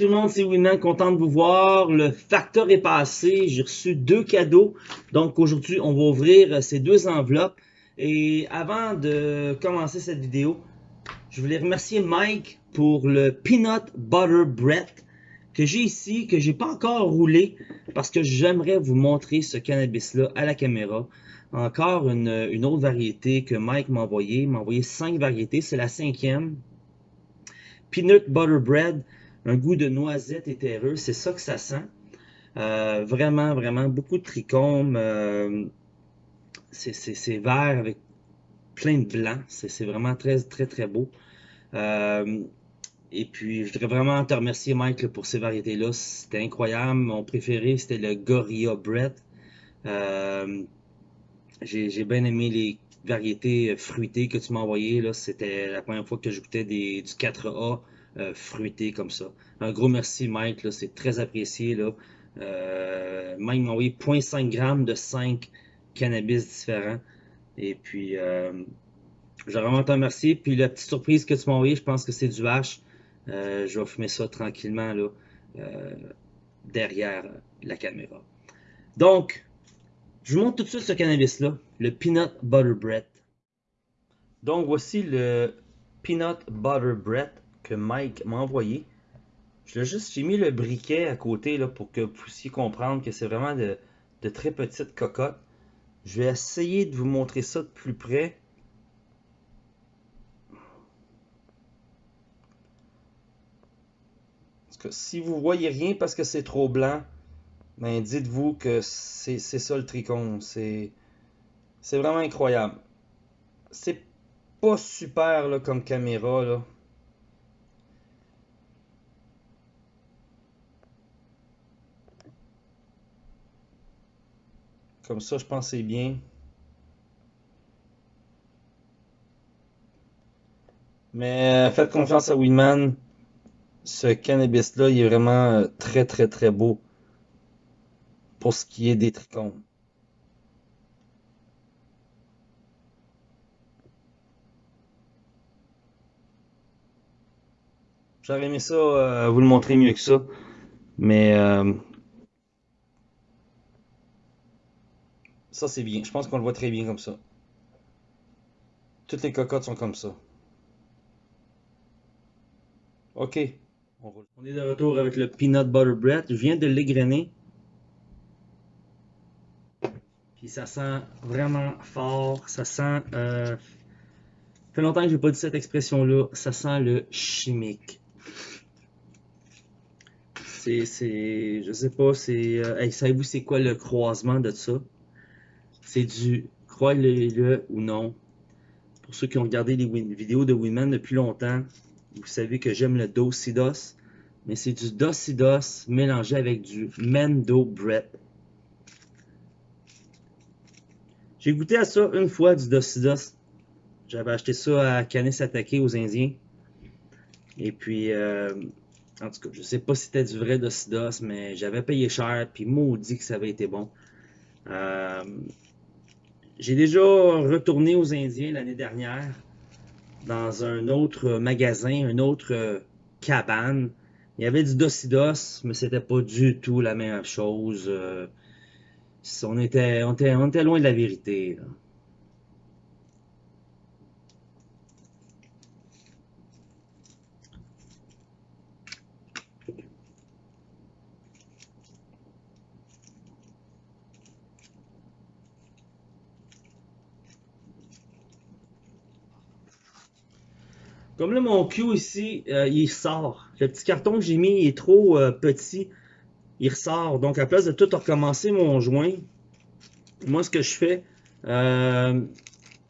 tout le monde, c'est Winman, content de vous voir. Le facteur est passé, j'ai reçu deux cadeaux. Donc aujourd'hui, on va ouvrir ces deux enveloppes. Et avant de commencer cette vidéo, je voulais remercier Mike pour le Peanut Butter Bread que j'ai ici, que j'ai pas encore roulé parce que j'aimerais vous montrer ce cannabis-là à la caméra. Encore une, autre variété que Mike m'a envoyé. Il m'a envoyé cinq variétés, c'est la cinquième. Peanut Butter Bread, un goût de noisette et terreux, c'est ça que ça sent. Euh, vraiment, vraiment, beaucoup de trichomes. Euh, c'est vert avec plein de blanc. C'est vraiment très, très, très beau. Euh, et puis, je voudrais vraiment te remercier, Mike, pour ces variétés-là. C'était incroyable. Mon préféré, c'était le Gorilla Bread. Euh, J'ai bien aimé les variétés fruitées que tu m'as envoyées. C'était la première fois que je goûtais des, du 4A euh, fruité comme ça. Un gros merci, Mike. C'est très apprécié. Là. Euh, Mike m'a envoyé 0.5 grammes de 5 cannabis différents. Et puis, euh, je vraiment te remercier. Puis la petite surprise que tu m'as envoyé, je pense que c'est du hash. Euh, je vais fumer ça tranquillement là, derrière la caméra. Donc, je vous montre tout de suite ce cannabis-là, le Peanut Butter Bread. Donc, voici le Peanut Butter Bread que Mike m'a envoyé. Je juste, j'ai mis le briquet à côté pour que vous puissiez comprendre que c'est vraiment de, très petites cocottes. Je vais essayer de vous montrer ça de plus près. Parce que si vous voyez rien parce que c'est trop blanc, ben dites-vous que c'est ça le tricône. C'est vraiment incroyable. C'est pas super comme caméra. Comme ça, je pense que c'est bien. Mais euh, faites confiance à Winman. Ce cannabis-là, il est vraiment euh, très, très, très beau. Pour ce qui est des trichomes. J'aurais aimé ça, euh, vous le montrer mieux que ça. Mais Ça, c'est bien. Je pense qu'on le voit très bien comme ça. Toutes les cocottes sont comme ça. OK. On, est de retour avec le peanut butter bread. Je viens de l'égrener. Puis ça sent vraiment fort. Ça sent... Euh... Ça fait longtemps que j'ai pas dit cette expression-là. Ça sent le chimique. C'est... Je sais pas, c'est... Euh... savez-vous c'est quoi le croisement de ça? C'est du, croyez-le ou non, pour ceux qui ont regardé les vidéos de Women depuis longtemps, vous savez que j'aime le Docidos, mais c'est du Docidos mélangé avec du Mendo Bread. J'ai goûté à ça une fois, du Docidos. J'avais acheté ça à Canis Attaqué aux Indiens. Et puis, euh, en tout cas, je sais pas si c'était du vrai Docidos, mais j'avais payé cher, puis maudit que ça avait été bon. Euh, j'ai déjà retourné aux Indiens l'année dernière dans un autre magasin, une autre euh, cabane. Il y avait du docidos, mais c'était pas du tout la même chose. Euh, on était, loin de la vérité. Comme là, mon Q ici, euh, il sort. Le petit carton que j'ai mis est trop euh, petit. Il ressort. Donc, à place de tout recommencer mon joint, moi, ce que je fais, euh,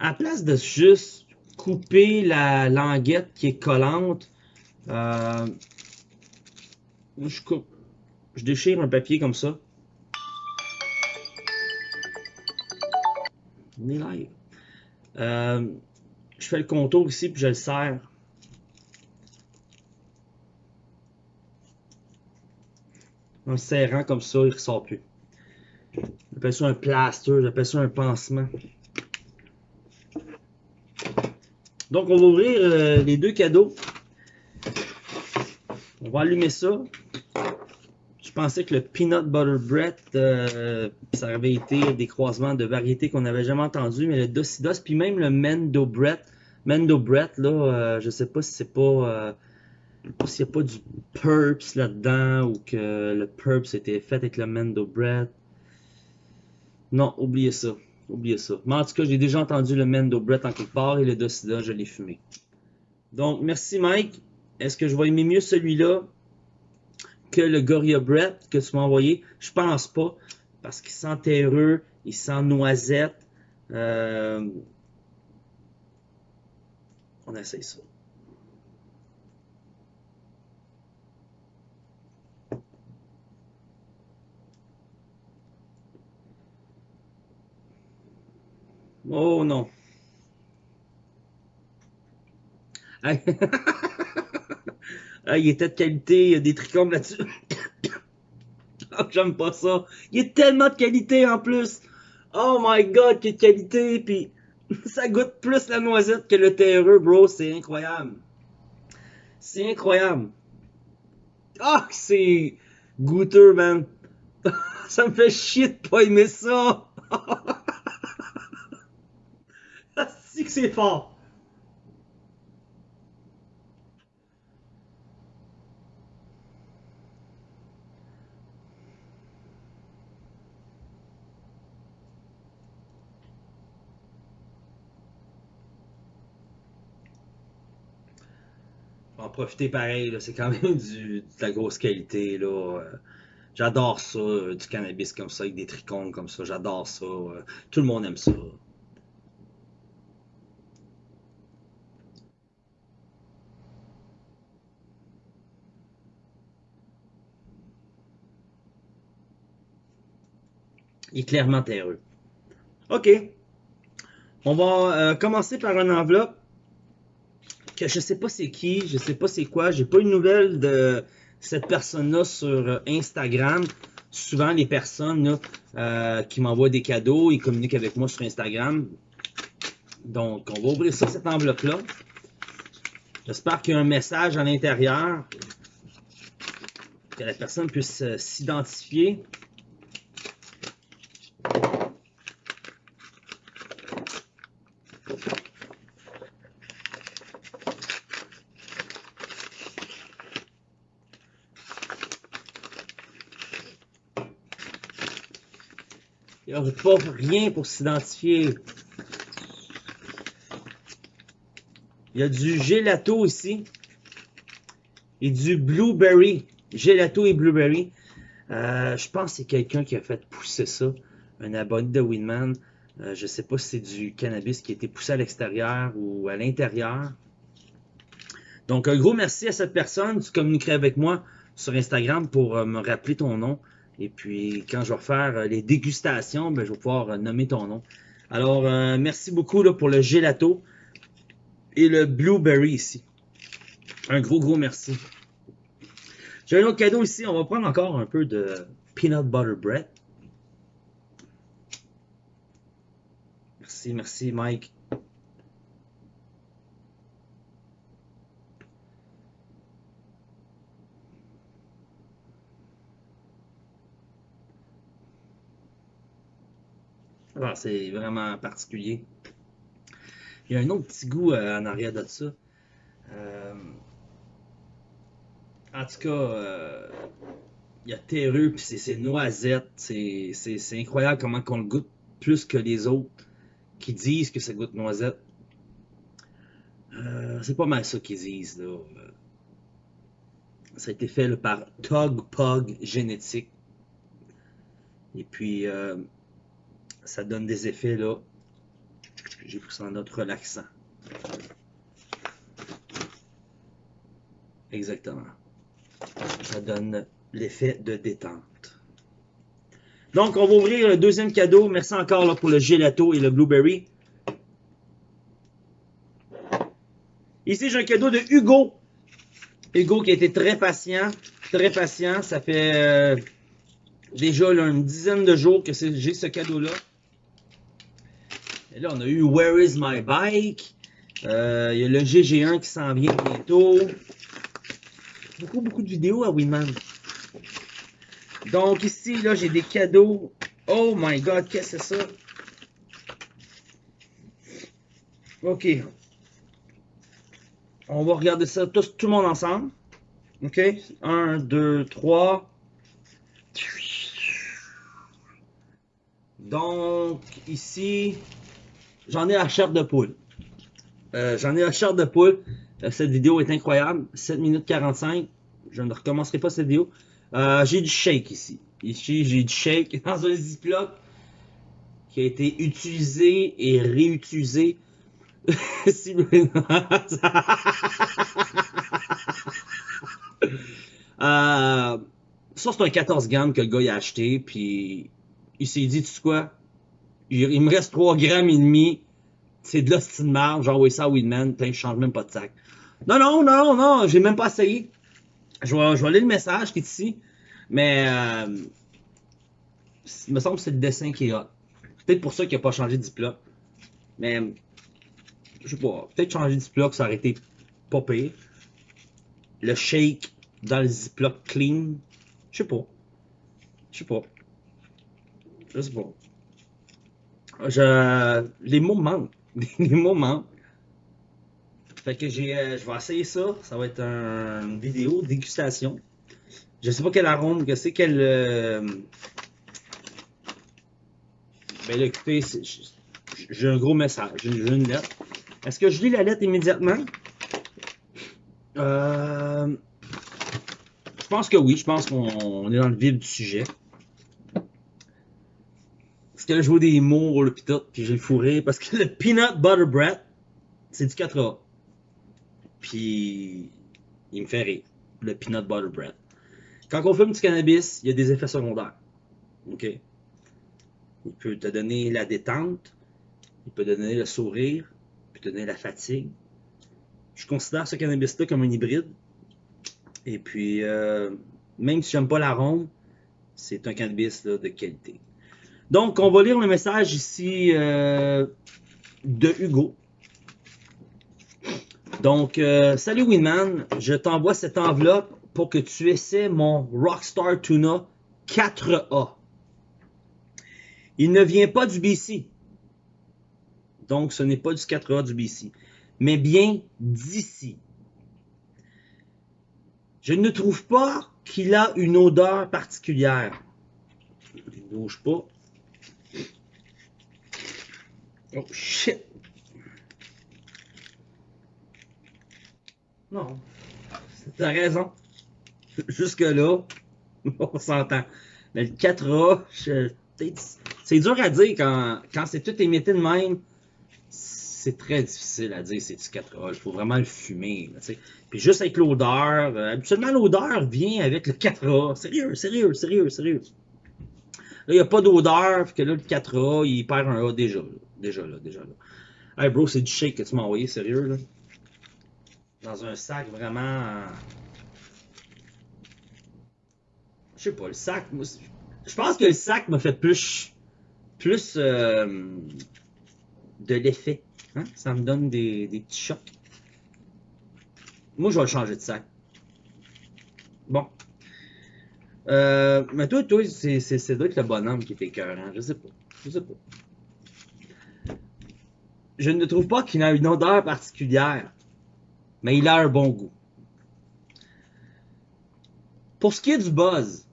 à place de juste couper la languette qui est collante, je coupe. Je déchire un papier comme ça. Je fais le contour ici, puis je le serre. En serrant comme ça, il ressort plus. J'appelle ça un plaster, j'appelle ça un pansement. Donc, on va ouvrir euh, les deux cadeaux. On va allumer ça. Je pensais que le Peanut Butter Bread, euh, ça avait été des croisements de variétés qu'on n'avait jamais entendues, mais le Docidos, puis même le Mendo Bread. Mendo Bread, là, euh, je sais pas si c'est pas... S'il n'y a pas du Purps là-dedans ou que le Purps était fait avec le Mendo Bread. Non, oubliez ça. Oubliez ça. Mais en tout cas, j'ai déjà entendu le Mendo Bread en quelque part et le Docidos, je l'ai fumé. Donc, merci Mike. Est-ce que je vais aimer mieux celui-là que le Gorilla Bread que tu m'as envoyé? Je pense pas. Parce qu'il sent terreux, il sent noisette. Euh... On essaye ça. Oh non. ah, il était de qualité, il y a des trichomes là-dessus. oh, J'aime pas ça. Il a tellement de qualité en plus. Oh my god, quelle qualité. Puis ça goûte plus la noisette que le terreux, bro. C'est incroyable. C'est incroyable. Ah, c'est goûteux, man. ça me fait chier de pas aimer ça. Que c'est fort. en profiter pareil, c'est quand même du, de la grosse qualité. là. J'adore ça, euh, du cannabis comme ça, avec des trichomes comme ça, j'adore ça. Euh, tout le monde aime ça. Il est clairement terreux. OK. On va euh, commencer par une enveloppe que je sais pas c'est qui, je sais pas c'est quoi. J'ai pas une nouvelle de cette personne-là sur Instagram. Souvent, les personnes euh, qui m'envoient des cadeaux, ils communiquent avec moi sur Instagram. Donc, on va ouvrir ça, cette enveloppe-là. J'espère qu'il y a un message à l'intérieur que la personne puisse euh, s'identifier. Pas rien pour s'identifier. Il y a du gelato ici. Et du blueberry. Gelato et blueberry. Euh, je pense que c'est quelqu'un qui a fait pousser ça. Un abonné de Winman. Euh, je ne sais pas si c'est du cannabis qui a été poussé à l'extérieur ou à l'intérieur. Donc, un gros merci à cette personne. Tu communiquerais avec moi sur Instagram pour euh, me rappeler ton nom. Et puis, quand je vais faire euh, les dégustations, ben, je vais pouvoir euh, nommer ton nom. Alors, euh, merci beaucoup là, pour le gelato et le blueberry ici. Un gros, gros merci. J'ai un autre cadeau ici. On va prendre encore un peu de peanut butter bread. Merci, merci Mike. Ah, c'est vraiment particulier. Il y a un autre petit goût euh, en arrière de ça. Euh, en tout cas, euh, il y a terreux, puis c'est noisette. C'est incroyable comment on le goûte plus que les autres qui disent que ça goûte noisette. c'est pas mal ça qu'ils disent. Là. Ça a été fait par Tog Pog Génétique. Et puis, ça donne des effets là. J'ai pris ça en note relaxant. Exactement. Ça donne l'effet de détente. Donc, on va ouvrir le deuxième cadeau. Merci encore pour le gelato et le blueberry. Ici, j'ai un cadeau de Hugo. Hugo qui a été très patient. Très patient. Ça fait euh, déjà une dizaine de jours que j'ai ce cadeau-là. Et là, on a eu Where is my bike? Euh, il y a le GG1 qui s'en vient bientôt. beaucoup, beaucoup de vidéos à Winman. Donc ici, là, j'ai des cadeaux. Oh my god, qu'est-ce que c'est ça? Ok. On va regarder ça tous, tout le monde ensemble. Ok? 1, 2, 3. Donc, ici, j'en ai la chair de poule. Euh, j'en ai la chair de poule. Euh, cette vidéo est incroyable. 7 minutes 45. Je ne recommencerai pas cette vidéo. Euh, j'ai du shake ici. Ici, j'ai du shake dans un Ziploc qui a été utilisé et réutilisé. euh, ça, c'est un 14 grammes que le gars a acheté, puis il s'est dit, tu sais quoi, il, me reste 3 grammes et demi, c'est de l'hostie de marge, j'envoie ça à Weedman, je change même pas de sac. Non, non, non, non, j'ai même pas essayé. Je vais, lire le message qui est ici, mais euh, il me semble que c'est le dessin qui est hot. Peut-être pour ça qu'il n'a pas changé de diplôme. Mais, je sais pas, peut-être changer de diplôme, ça aurait été pas pire. Le shake dans le Ziploc clean, je sais pas. Je sais pas. Je sais pas. Je... Les mots manquent. Les mots manquent. Fait que j'ai, euh, je vais essayer ça. Ça va être une vidéo dégustation. Je sais pas quel arôme que c'est, quel. Euh... Ben écoutez, j'ai un gros message. J'ai une lettre. Est-ce que je lis la lettre immédiatement? Euh... Je pense que oui. Je pense qu'on est dans le vif du sujet. Parce que là, je vois des mots, le pis puis j'ai le fourré. Parce que le peanut butter bread, c'est du 4A. Puis, il me fait rire. Le peanut butter bread. Quand on fume du cannabis, il y a des effets secondaires. OK? Il peut te donner la détente, il peut donner le sourire, il peut donner la fatigue. Je considère ce cannabis-là comme un hybride. Et puis, euh, même si j'aime pas l'arôme, c'est un cannabis de qualité. Donc, on va lire le message ici euh, de Hugo. Donc, euh, salut Winman, je t'envoie cette enveloppe pour que tu essaies mon Rockstar Tuna 4A. Il ne vient pas du BC. Donc, ce n'est pas du 4A du BC, mais bien d'ici. Je ne trouve pas qu'il a une odeur particulière. Il ne bouge pas. Oh shit! Non. T'as raison. Jusque-là, on s'entend. Mais le 4A, c'est dur à dire quand, c'est tout émetté de même. C'est très difficile à dire c'est du 4A. Il faut vraiment le fumer. Puis juste avec l'odeur, euh, habituellement l'odeur vient avec le 4A. Sérieux, sérieux, sérieux, sérieux. Là, il n'y a pas d'odeur, que là, le 4A, il perd un A déjà. Déjà là, déjà là. Hey bro, c'est du shake que tu m'as envoyé, sérieux là dans un sac vraiment. Je sais pas, le sac. Je pense que le sac m'a fait plus. Plus euh, de l'effet. Hein? Ça me donne des, des, petits chocs. Moi, je vais changer de sac. Bon. Euh, mais toi, toi, c'est doit être le bonhomme qui est écœurant. Je sais pas. Je sais pas. Je ne trouve pas qu'il a une odeur particulière mais il a un bon goût. Pour ce qui est du buzz,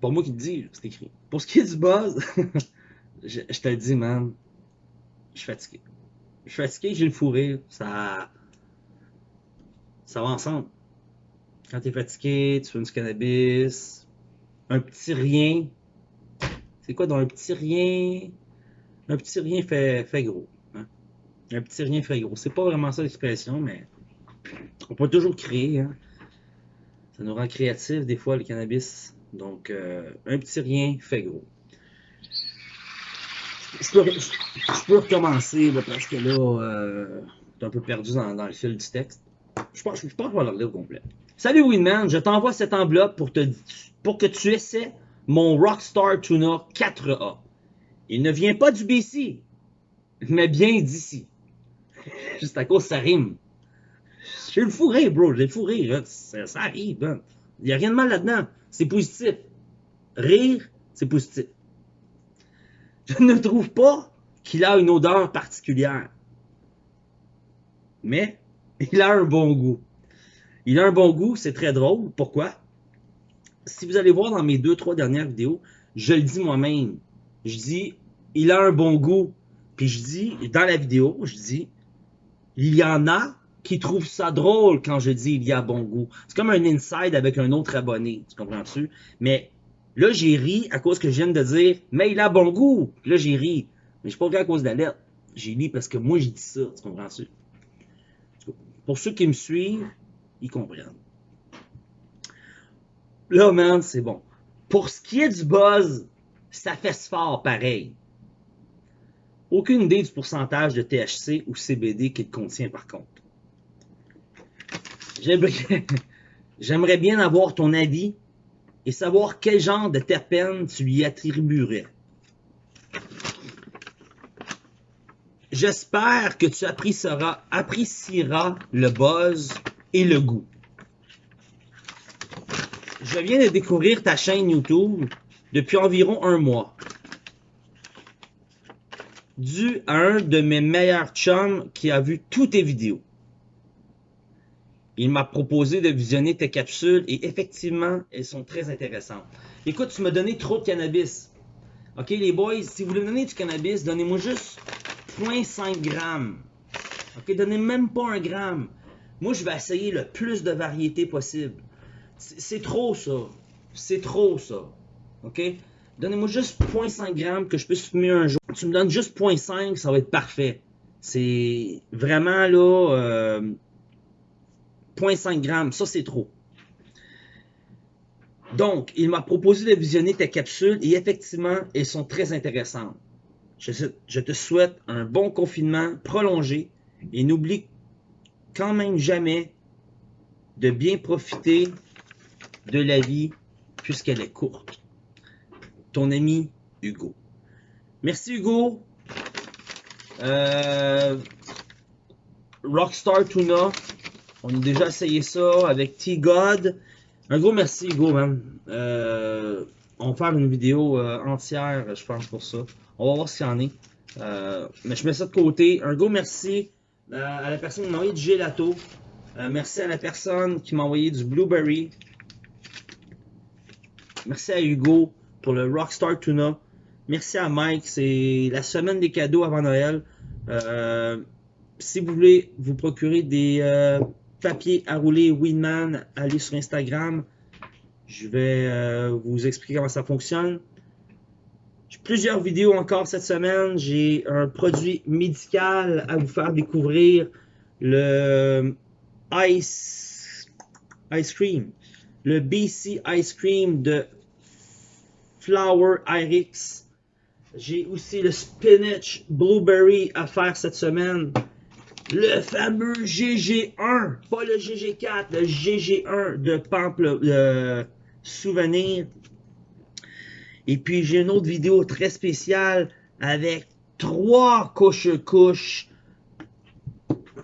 pour moi qui te dis, c'est écrit. Pour ce qui est du buzz, je, te le dis, man, je suis fatigué. Je suis fatigué, j'ai le fourré, ça, ça va ensemble. Quand tu es fatigué, tu fumes du cannabis, un petit rien. C'est quoi dans un petit rien? Un petit rien fait, fait gros. Un petit rien fait gros. C'est pas vraiment ça l'expression, mais on peut toujours créer. Hein. Ça nous rend créatifs des fois le cannabis. Donc, euh, un petit rien fait gros. Je peux, recommencer parce que là, euh, un peu perdu dans, le fil du texte. Je pense, je pense qu'on va le lire au complet. Salut Winman, je t'envoie cette enveloppe pour que tu essaies mon Rockstar Tuna 4A. Il ne vient pas du BC, mais bien d'ici. Juste à cause ça rime. J'ai le fou rire, bro. J'ai le fou rire. Ça, ça arrive. Hein. Il n'y a rien de mal là-dedans. C'est positif. Rire, c'est positif. Je ne trouve pas qu'il a une odeur particulière. Mais il a un bon goût. Il a un bon goût, c'est très drôle. Pourquoi? Si vous allez voir dans mes deux, trois dernières vidéos, je le dis moi-même. Je dis, il a un bon goût. Puis je dis, dans la vidéo, je dis, il y en a qui trouvent ça drôle quand je dis il y a bon goût. C'est comme un inside avec un autre abonné, tu comprends-tu? Mais là, j'ai ri à cause que je viens de dire, mais il a bon goût. Là, j'ai ri. Mais je suis pas ri à cause de la lettre. J'ai ri parce que moi, j'ai dit ça, tu comprends-tu? Pour ceux qui me suivent, ils comprennent. Là, man, c'est bon. Pour ce qui est du buzz, ça fait fort pareil. Aucune idée du pourcentage de THC ou CBD qu'il contient par contre. J'aimerais bien avoir ton avis et savoir quel genre de terpène tu lui attribuerais. J'espère que tu apprécieras, apprécieras le buzz et le goût. Je viens de découvrir ta chaîne YouTube depuis environ un mois. Dû à un de mes meilleurs chums qui a vu toutes tes vidéos. Il m'a proposé de visionner tes capsules et effectivement, elles sont très intéressantes. Écoute, tu m'as donné trop de cannabis. Ok, les boys, si vous voulez me donner du cannabis, donnez-moi juste 0.5 grammes. Ok, donnez même pas un gramme. Moi, je vais essayer le plus de variété possible. C'est trop ça. C'est trop ça. Ok? Donnez-moi juste 0.5 grammes que je puisse fumer un jour. Tu me donnes juste 0.5, ça va être parfait. C'est vraiment là. Euh, 0.5 grammes, ça c'est trop. Donc, il m'a proposé de visionner tes capsules et effectivement, elles sont très intéressantes. Je, te souhaite un bon confinement prolongé et n'oublie quand même jamais de bien profiter de la vie puisqu'elle est courte. Ton ami Hugo. Merci Hugo. Euh, Rockstar Tuna. On a déjà essayé ça avec T-God. Un gros merci, Hugo, man. Euh, on va faire une vidéo euh, entière, je pense, pour ça. On va voir ce qu'il y en est. Mais je mets ça de côté. Un gros merci à la personne qui m'a envoyé du gelato. merci à la personne qui m'a envoyé du blueberry. Merci à Hugo pour le Rockstar Tuna. Merci à Mike. C'est la semaine des cadeaux avant Noël. si vous voulez vous procurer des papier à rouler Winman, allez sur Instagram. Je vais euh, vous expliquer comment ça fonctionne. J'ai plusieurs vidéos encore cette semaine. J'ai un produit médical à vous faire découvrir. Le Ice, ice Cream. Le BC Ice Cream de Flower Irix. J'ai aussi le Spinach Blueberry à faire cette semaine. Le fameux GG1, pas le GG4, le GG1 de Pample Souvenir. Et puis j'ai une autre vidéo très spéciale avec trois couches-couches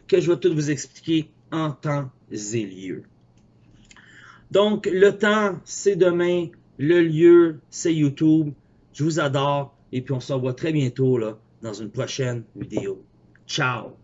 que je vais tout vous expliquer en temps et lieu. Donc le temps c'est demain, le lieu c'est YouTube. Je vous adore et puis on se revoit très bientôt là dans une prochaine vidéo. Ciao